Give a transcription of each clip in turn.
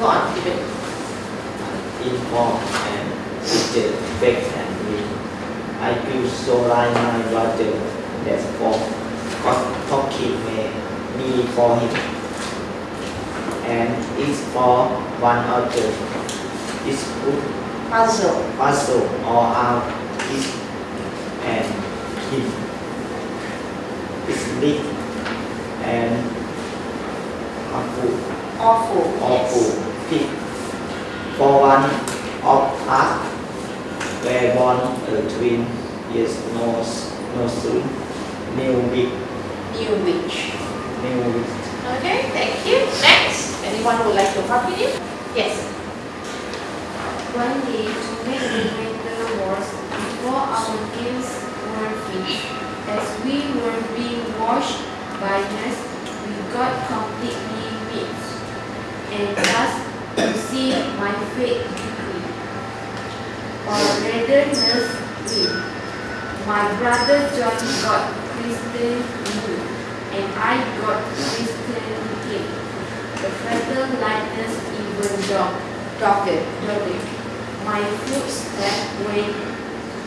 Go on, Stephen. inform and teacher back and me. I feel so like my brother that's for talking me, me for him. And it's for one other. It's good Puzzle. puzzle all out is and him. It's big and awful, Awful. awful Yes. Pig. For one of us were born a twin years no s- no soon new week New witch. new week Okay, thank you. Next. Anyone who would like to continue? Yes. One day, to make the winter was before our games were finished. As we were being washed by nurse, we got completely mixed, and thus to see my fate quickly. Or rather, nurse win. My brother John got Christian blue, and I got Christian king. The fatal likeness even dog. Doctor. Dogged. My footsteps went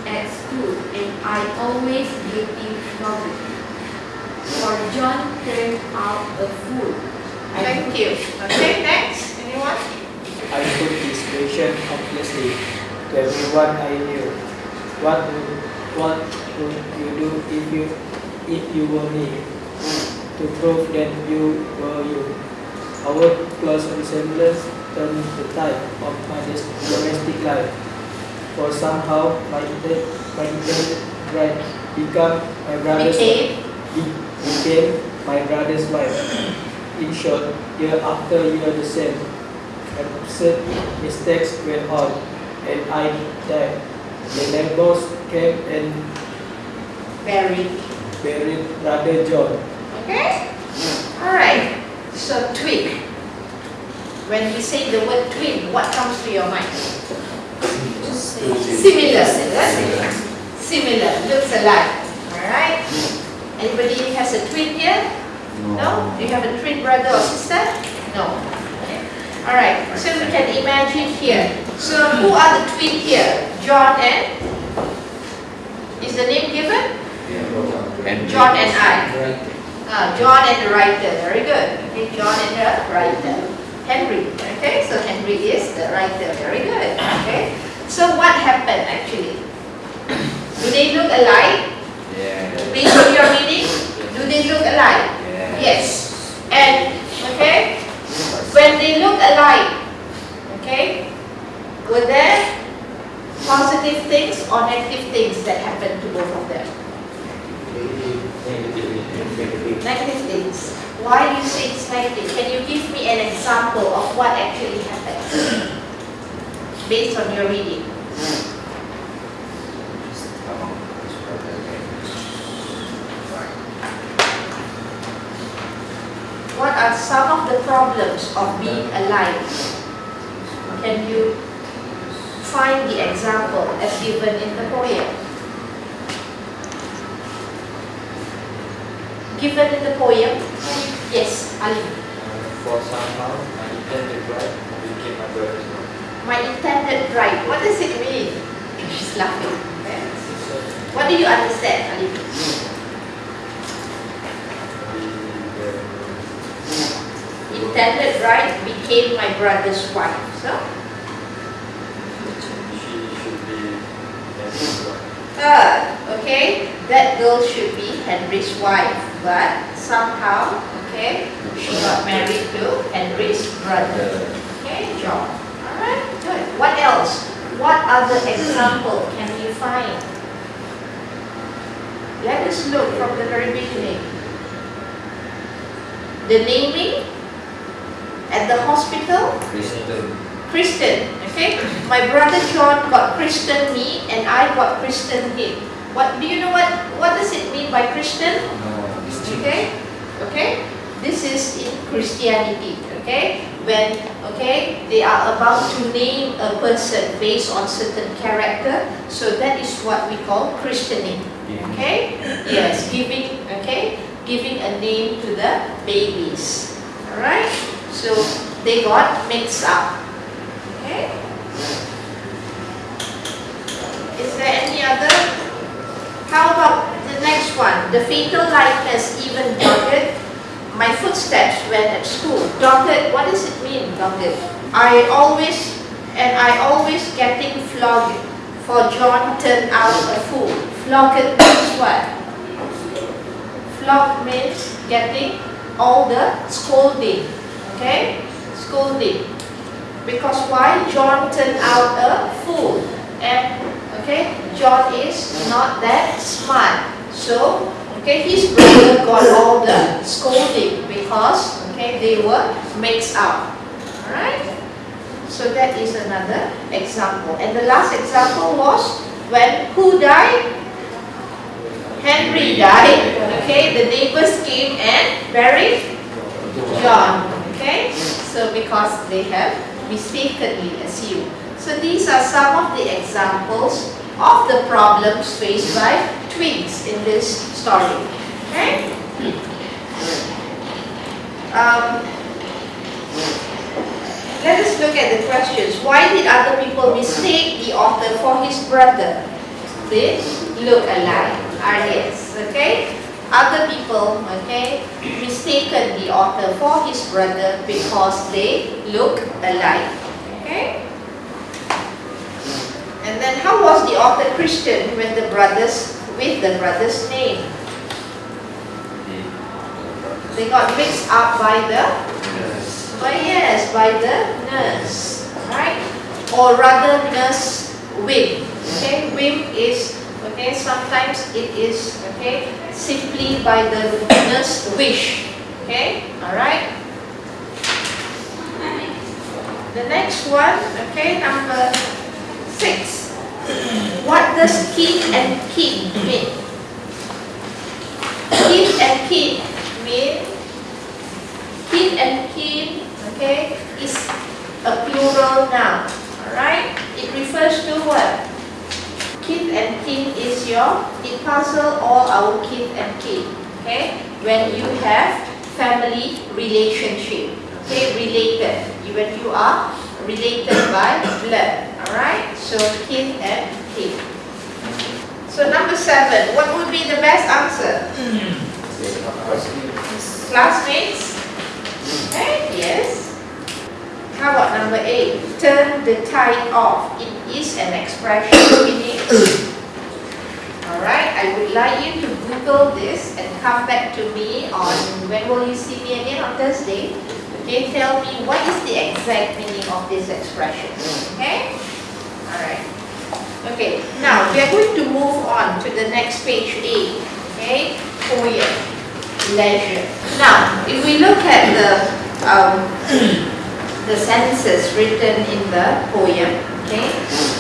at school and I always getting trouble. For John turned out a fool. Thank you. Okay, next. Anyone? I put this question obviously to everyone I knew. What would, what would you do if you if you were me? To prove that you were you. Our close resemblance turned the tide of my domestic life. For somehow my inter- my bride become my brother's Became. became my brother's wife. In short, year after year the same. Absurd mistakes went on, and I died. The neighbors came and Very. buried brother John. Okay? Alright. So twin. When we say the word twin, what comes to your mind? Similar. Similar. Similar. Looks alike. Alright? Anybody has a twin here? No? Do you have a twin brother or sister? No. Alright, so we can imagine here. So who are the twin here? John and? Is the name given? John and I. Ah, John and the writer, very good. Okay, John and the writer. Henry, okay, so Henry is the writer, very good. Okay, so what happened actually? Do they look alike? Yeah. Based on your reading, do they look alike? Yes. And, okay, when they look alike, okay, were there positive things or negative things that happened to both of them? Negative things. Why do you say it's negative? Can you give me an example of what actually happened? Based on your reading. Hmm. What are some of the problems of being alive? Can you find the example as given in the poem? Given in the poem? Yes, Ali. For somehow, my intended bride became my brother's wife. My intended bride. What does it mean? She's laughing. What do you understand, Ali? Hmm. Intended bride became my brother's wife. So, She should be Henry's wife. third, okay, that girl should be Henry's wife, but somehow, okay, she got married to Henry's brother. Okay, John. Alright, good. What else? What other example can we find? Let us look from the very beginning. The naming at the hospital, Kristen. Christian, okay? My brother John got Christian me and I got Christian him. What do you know what what does it mean by Christian? Okay? Okay? This is in Christianity, okay? When, okay, they are about to name a person based on certain character, so that is what we call christening, okay? Yes, giving, okay, giving a name to the babies, alright? So, they got mixed up, okay? Is there any other? How about the next one? The fatal likeness even dogged my footsteps when at school. Dogged, what does it mean, dogged? I always, and I always getting flogged, for John turned out a fool. Flogged means what? Flogged means getting all the scolding, okay? Scolding. Because why? John turned out a fool. And, okay, John is not that smart. So, okay, his brother got all the scolding because, okay, they were mixed up. Alright? So that is another example. And the last example was when who died? Henry died. Okay, the neighbors came and buried John. Okay, so because they have mistakenly assumed. So these are some of the examples of the problems faced by twins in this story. Okay? Um, let us look at the questions. Why did other people mistake the author for his brother? They look alike. Are yes. Okay? Other people, okay, mistaken the author for his brother because they look alike. Okay? And then how was the author Christian when the brothers with the brother's name? They got mixed up by the by yes, by the nurse, right? Or rather nurse whim. Okay, whim is okay, sometimes it is okay simply by the nurse wish. Okay, alright. The next one, okay, number six. What does king and king mean? King and king mean king and king, okay, is a plural noun. Alright? It refers to what? Kith and kin is your, it puzzle all our kith and kin. Okay? When you have family relationship. Okay, related. When you are related by blood. Alright? So kin and kin. So number seven, what would be the best answer? Hmm. Classmates? Okay, yes. How about number eight? Turn the tide off. It is an expression meaning. Alright, I would like you to Google this and come back to me on when will you see me again on Thursday? Okay, tell me what is the exact meaning of this expression. Okay? Alright. Okay, now we are going to move on to the next page eight. Okay, poem, leisure. Now, if we look at the um, the sentences written in the poem, okay,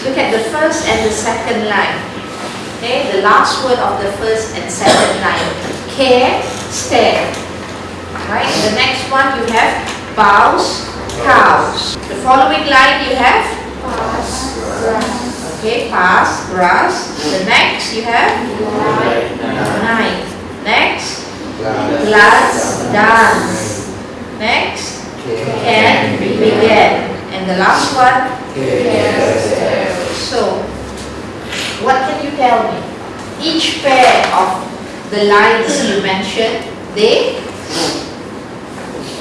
look at the first and the second line. Okay, the last word of the first and second line. Care, stare. Right. The next one you have bows, cows. The following line you have Pass, grass, Okay, pass, grass. The next you have nine. Next, glass, dance. Next, can, begin. And the last one, so, what can you tell me? Each pair of the lines you mentioned, they,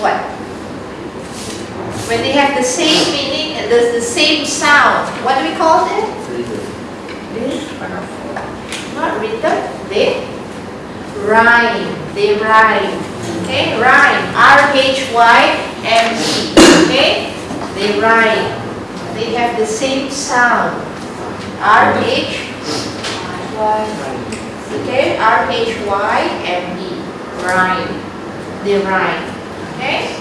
what? When they have the same meaning and there's the same sound, what do we call it? Not rhythm, they rhyme, they rhyme, okay, rhyme, R-H-Y-M-E, okay, they rhyme, they have the same sound, R-H, okay, R-H-Y-M-E, rhyme, they rhyme, okay.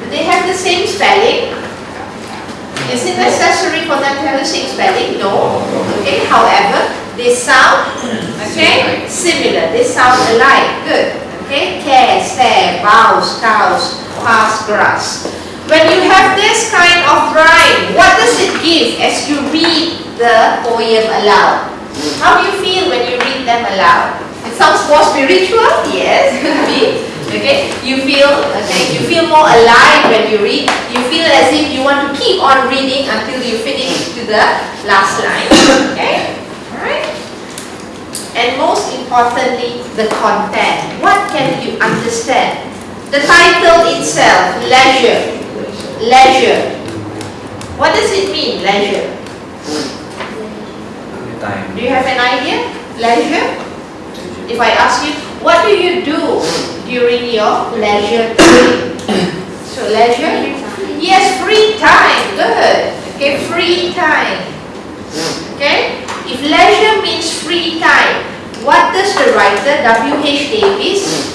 Do they have the same spelling? Is it necessary for them to have the same spelling? No. Okay, however, they sound, okay, similar. They sound alike. Good. Okay, care, stare, bows, cows, pass, grass. When you have this kind of rhyme, what does it give as you read the poem aloud? How do you feel when you read them aloud? It sounds more spiritual? Yes. Okay, you feel okay, you feel more alive when you read. You feel as if you want to keep on reading until you finish to the last line. Okay? And most importantly, the content. What can you understand? The title itself, leisure. Leisure. What does it mean, leisure? Time. Do you have an idea? Leisure? If I ask you, what do you do during your leisure time? So leisure? Yes, free time. Good. Okay, free time. Okay? If leisure means free time, what does the writer W.H. Davis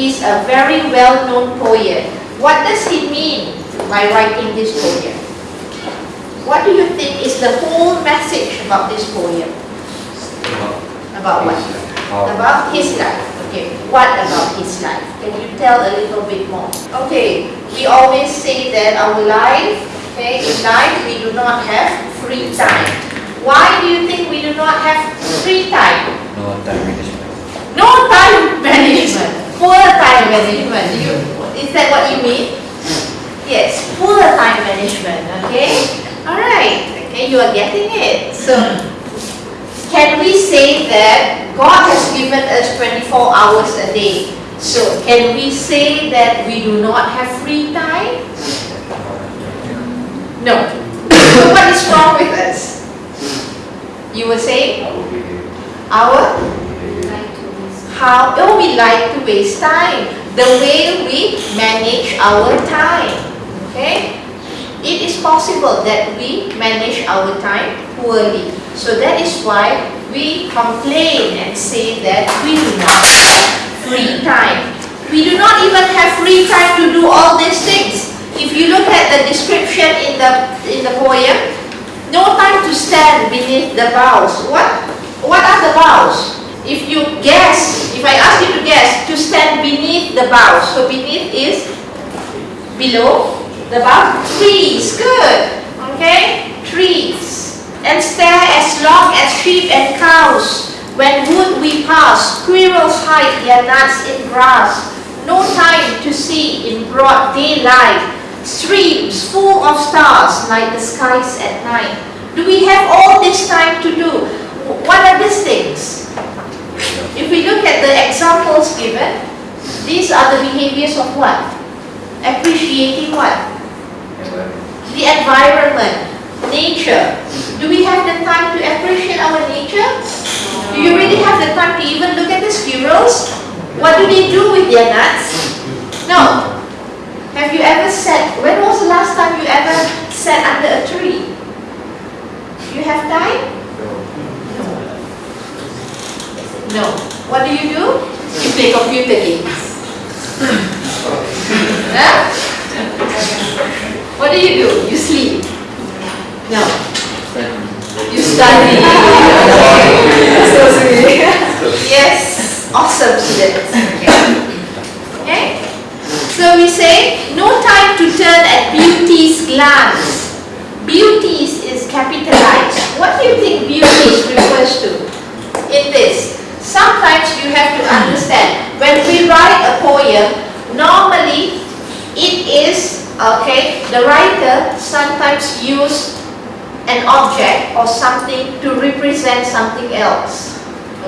is a very well-known poet. What does he mean by writing this poem? What do you think is the whole message about this poem? About what? About his life. Okay, what about his life? Can you tell a little bit more? Okay, we always say that our life, okay, in life we do not have free time. Why do you think we do not have free time? No time management. No time management. Poor time management. You, is that what you mean? Yes, poor time management. Okay. All right. Okay, you are getting it. So, can we say that God has given us 24 hours a day? So, can we say that we do not have free time? No. So, what is wrong with us? You were saying our how oh we like to waste time the way we manage our time. Okay? It is possible that we manage our time poorly. So that is why we complain and say that we do not have free time. We do not even have free time to do all these things. If you look at the description in the in the poem no time to stand beneath the boughs. What what are the boughs? If you guess, if I ask you to guess, to stand beneath the boughs, so beneath is below the bough, trees, good, okay, trees, and stare as long as sheep and cows. When wood we pass, squirrels hide their nuts in grass, no time to see in broad daylight, streams full of stars like the skies at night. Do we have all this time to do? What are these things? If we look at the examples given, these are the behaviors of what? Appreciating what? The environment, nature. Do we have the time to appreciate our nature? Do you really have the time to even look at the squirrels? What do they do with their nuts? No. Have you ever sat, when was the last time you ever sat under a tree? You have time? No. No. What do you do? You play computer games. huh? What do you do? You sleep. No. You study. yes. Awesome students. Okay. So we say no time to turn at beauty's glance. Beauties is capitalized. What do you think beauties refers to in this? Sometimes you have to understand, when we write a poem, normally it is, okay, the writer sometimes use an object or something to represent something else.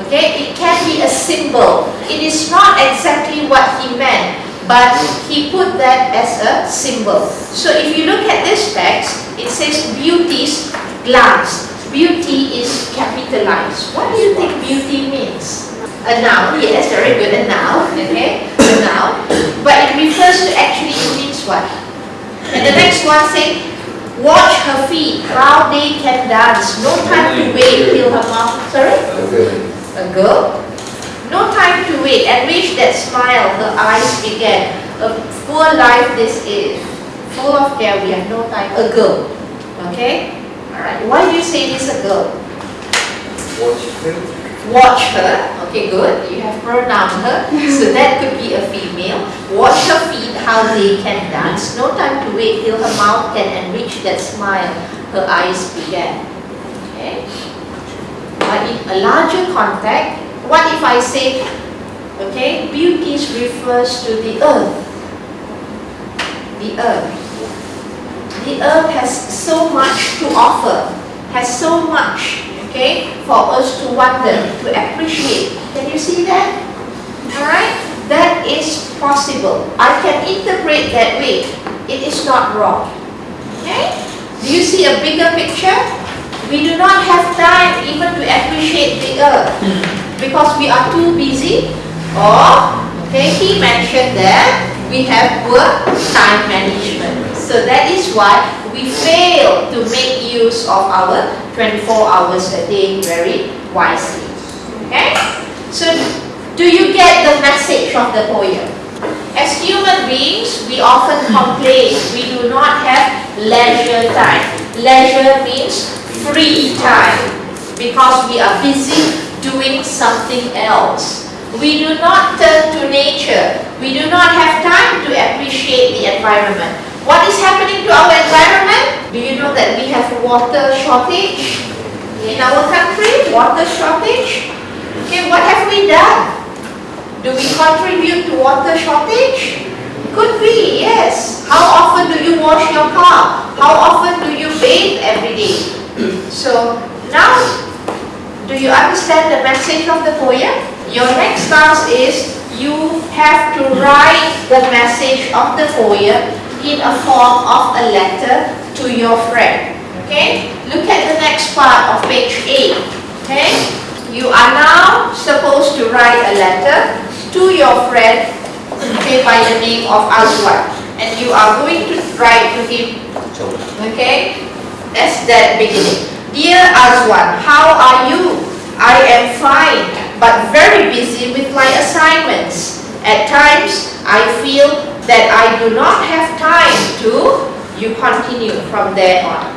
Okay, it can be a symbol. It is not exactly what he meant, but he put that as a symbol. So if you look at this text, it says beauty's glance. Beauty is capitalized. What do you think beauty means? A noun, yes, very good, a noun, okay, a noun. But it refers to actually, it means what? And the next one say, watch her feet, how they can dance, no time to wait till her mouth, sorry? A girl? No time to wait, and reach that smile her eyes began. A poor life this is, full of care, we have no time. A girl, Okay? Alright, why do you say this a girl? Watch her. Watch her. Okay, good. You have pronounced her. So that could be a female. Watch her feet, how they can dance. No time to wait till her mouth can enrich that smile her eyes began. Okay? But in a larger context, what if I say, okay, beauty refers to the earth. The earth. The earth has so much to offer, has so much, okay, for us to wonder, to appreciate. Can you see that? Alright? That is possible. I can interpret that way. It is not wrong. Okay? Do you see a bigger picture? We do not have time even to appreciate the earth because we are too busy or, okay, he mentioned that we have poor time management. So that is why we fail to make use of our 24 hours a day very wisely. Okay? So do you get the message from the poem? As human beings, we often complain we do not have leisure time. Leisure means free time because we are busy doing something else. We do not turn to nature. We do not have time to appreciate the environment. What is happening to our environment? Do you know that we have water shortage in our country? Water shortage? Okay, what have we done? Do we contribute to water shortage? Could be, yes. How often do you wash your car? How often do you bathe every day? So now, do you understand the message of the poem? Your next task is you have to write the message of the poem in a form of a letter to your friend. Okay? Look at the next part of page 8. Okay? You are now supposed to write a letter to your friend okay, by the name of Azwan. And you are going to write to him, okay, That's that beginning. Dear Azwan, how are you? I am fine, but very busy with my assignments. At times, I feel that I do not have time to, you continue from there on.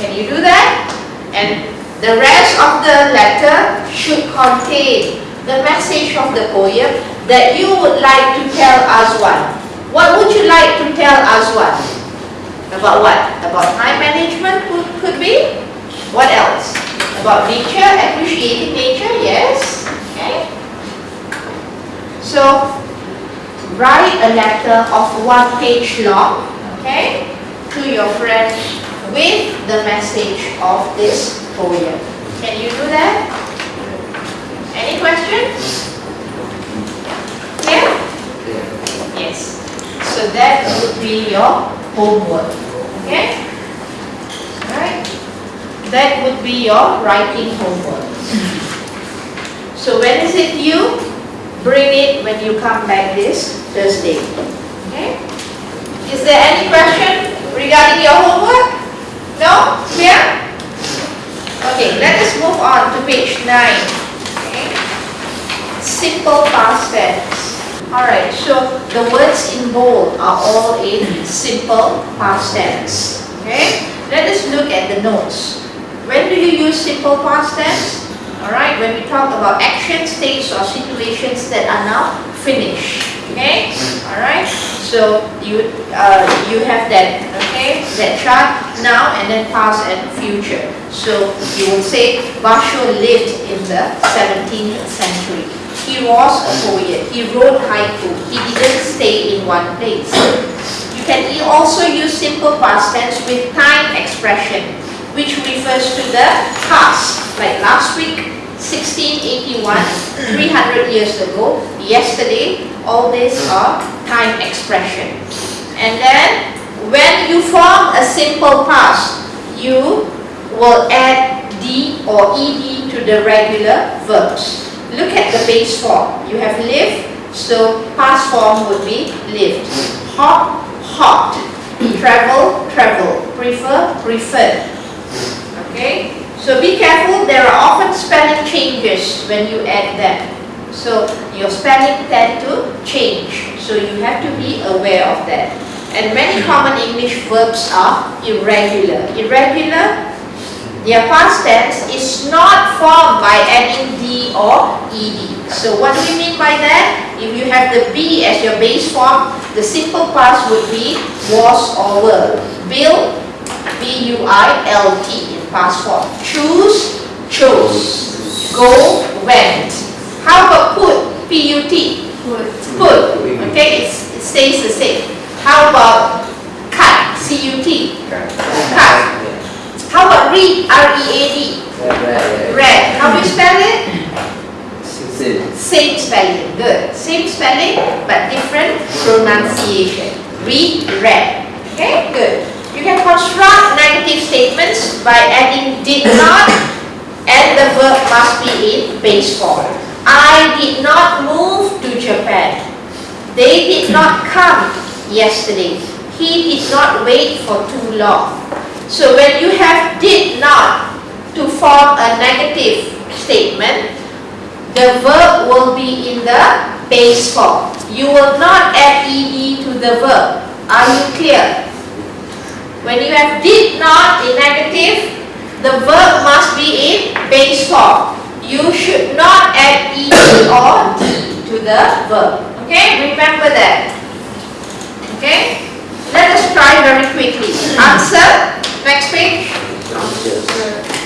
Can you do that? And the rest of the letter should contain the message of the poem that you would like to tell Azwan. What would you like to tell Azwan? About what? About time management could, could be? What else? About nature, appreciating nature, yes. Okay. So, write a letter of one page long, okay, to your friend with the message of this poem. Can you do that? Any questions? Yeah? Yes. So that would be your homework. Okay? Alright? That would be your writing homework. So when is it due? Bring it when you come back this Thursday. Okay? Is there any question regarding your homework? No? Clear? Okay, let us move on to page 9. Okay? Simple past tense. Alright, so the words in bold are all in simple past tense. Okay? Let us look at the notes. When do you use simple past tense? Alright, when we talk about action states or situations that are now finished. Okay? Alright? So you uh, you have that, okay? That chart now and then past and future. So you will say Basho lived in the 17th century. He was a poet. He wrote haiku. He didn't stay in one place. You can also use simple past tense with time expression, which refers to the past. Like last week, 1681, 300 years ago, yesterday, all these are time expression. And then, when you form a simple past, you will add D or ED to the regular verbs. Look at the base form. You have lived, so past form would be lived. Hop, hot. Travel, travel. Prefer, preferred. Okay? So be careful, there are often spelling changes when you add them. So your spelling tend to change. So you have to be aware of that. And many common English verbs are irregular. Irregular, their past tense is not formed by adding D or ED. So what do we mean by that? If you have the B as your base form, the simple past would be was or were. B-U-I-L-T in past form. Choose, chose. Go, went. How about put, P-U-T? Put. Okay, it's, it stays the same. How about cut, C-U-T? Cut. How about read, R-E-A-D? Read. How do you spell it? Same spelling, good. Same spelling, but different pronunciation. Read, read. Okay, good. You can construct negative statements by adding did not and the verb must be in base form. I did not move to Japan. They did not come yesterday. He did not wait for too long. So when you have did not to form a negative statement, the verb will be in the base form. You will not add ed to the verb. Are you clear? When you have did not in negative, the verb must be in base form. You should not add ed or d to the verb. Okay, remember that. Okay, let us try very quickly. Answer, next page.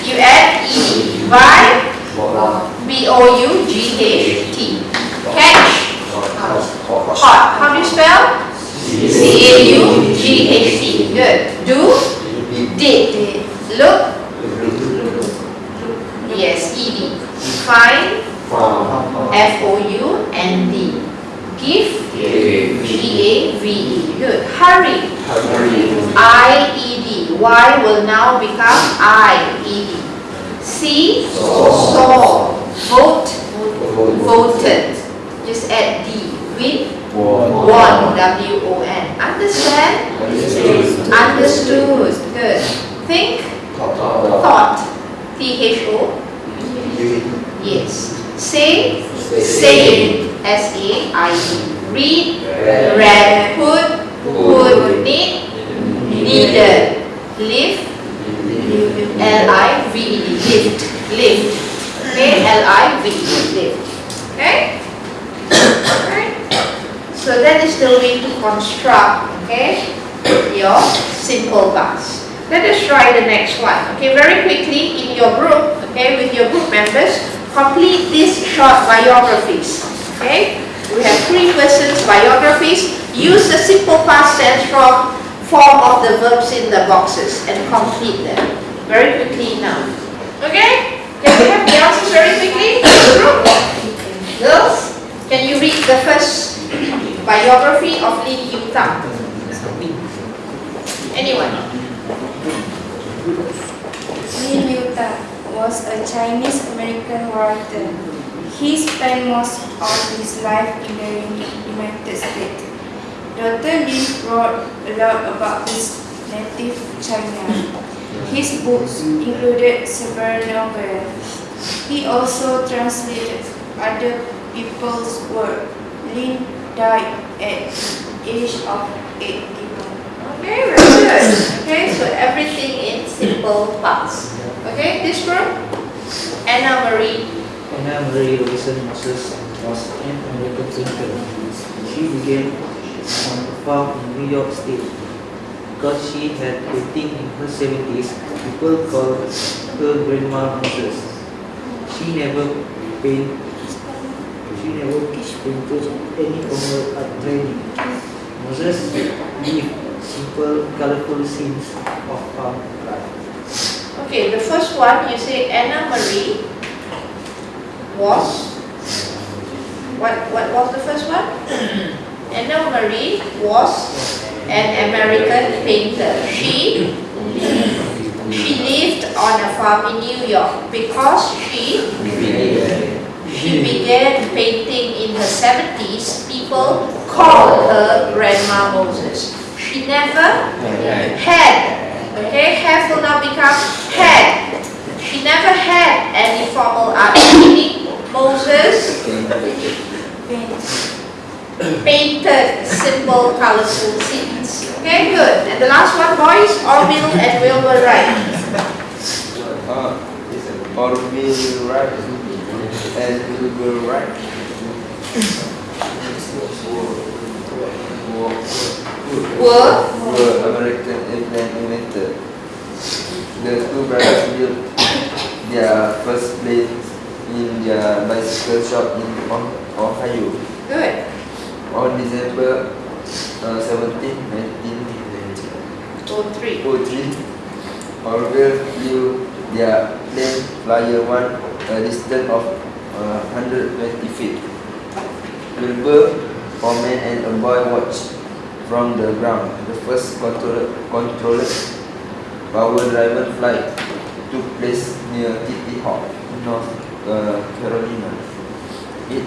You add ed by B-O-U-G-H-T. Catch, hot. How do you spell? C-A-U-G-H-T. Good. Do, did. Look, yes, E-D. Find, F-O-U-N-D. Give, G-A-V-E. Good. Hurry, I-E-D. Y will now become I-E-D. See, saw. Vote, voted. Just add D. Win, won. W-O-N. Understand? Understood. Good. Think, thought. T-H-O. Yes. Say, say. S-A-I-D. Read, read. Put, put. Need, needed. Live, L-I-V-E-D. Lift, lift. Okay, L-I-V-E, lift. Okay? Alright. So that is the way to construct, okay, your simple past. Let us try the next one. Okay, very quickly in your group, okay, with your group members, complete these short biographies. Okay? We have three persons biographies. Use the simple past tense from form of the verbs in the boxes and complete them. Very quickly now. Okay? Can we have the answers very quickly? Girls, can you read the first biography of Lin Yu Tang? Anyone? Lin Yuta was a Chinese-American writer. He spent most of his life in the United States. Dr. Lin wrote a lot about his native China. His books included several novels. He also translated other people's work. Lin died at the age of 81. Okay, very good. Okay, so everything in simple past. Okay, this group? Anna Marie. Anna Marie Robinson Moses was an American painter. She began on a farm in New York State. Because she had painting in her 70s, people called her Grandma Moses. She never paint, any formal art training. Moses lived simple, colorful scenes of farm life. Okay, the first one you say Anna Marie was what what was the first one? Anna Marie was an American painter. She she lived on a farm in New York because she she began painting in her 70s. People called her Grandma Moses. She never had, okay, have will now become had. She never had any formal art training. Moses painted, simple, colorful scenes. Okay, good. And the last one, boys, Orville and Wilbur Wright. Uh, it's or will right and we will right. Were Were American inventor. The two brothers built their first plane in their bicycle shop in Oh- Ohio good. on December uh, 17, 1903. Oh, three. Orville flew their plane flyer one a distance of uh, 120 feet. Wilbur, foreman and a boy watched from the ground. The first controller, controlled power-driven flight took place near Kitty Hawk, North uh, Carolina. It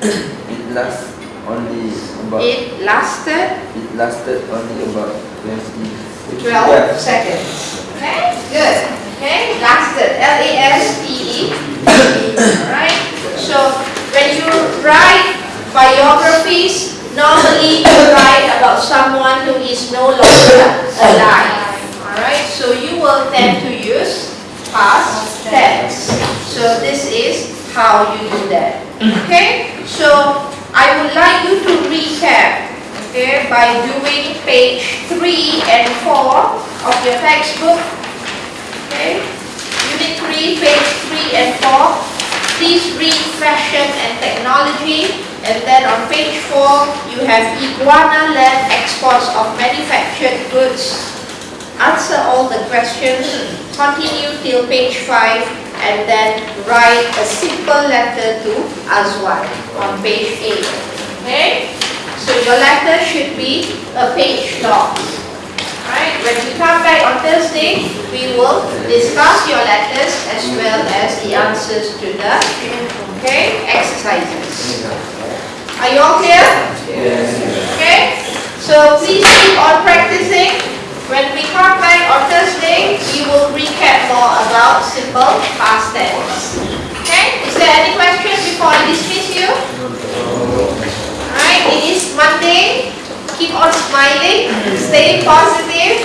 it lasts only about It lasted it lasted only about 20 12 Yeah. seconds. Okay, good. Okay, lasted. L A S T E. Alright? So when you write biographies, normally you write about someone who is no longer alive. Alright? So you will tend to use past tense. So this is how you do that. Okay? So I would like you to recap okay, by doing page 3 and 4 of your textbook. Okay, Unit 3, page 3 and 4. Please read fashion and technology. And then on page 4, you have Iguana Land exports of manufactured goods. Answer all the questions. Continue till page 5 and then write a simple letter to Azwan on page 8. Okay? So your letter should be a page long. Alright, when we come back on Thursday, we will discuss your letters as well as the answers to the okay, exercises. Are you all clear? Okay? So please keep on practicing. When we come back on Thursday, we will recap more about simple past tense. Okay? Is there any questions before I dismiss you? Alright, it is Monday. Keep on smiling, stay positive,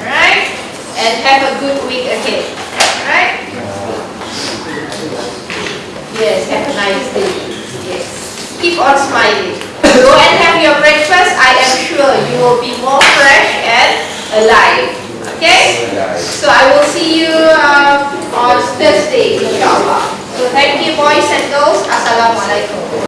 alright? And have a good week ahead. Alright? Yes, have a nice day. Yes. Keep on smiling. Go and have your breakfast. I am sure you will be more fresh and alive. Okay? So I will see you um, on Thursday, inshallah. So thank you boys and girls. Assalamualaikum.